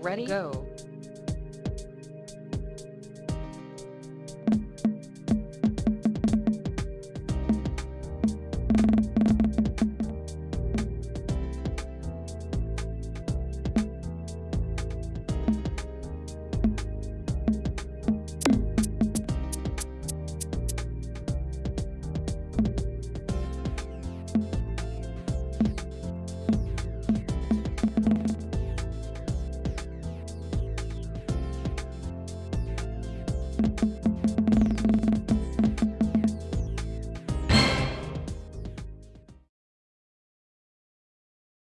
Ready? Go. You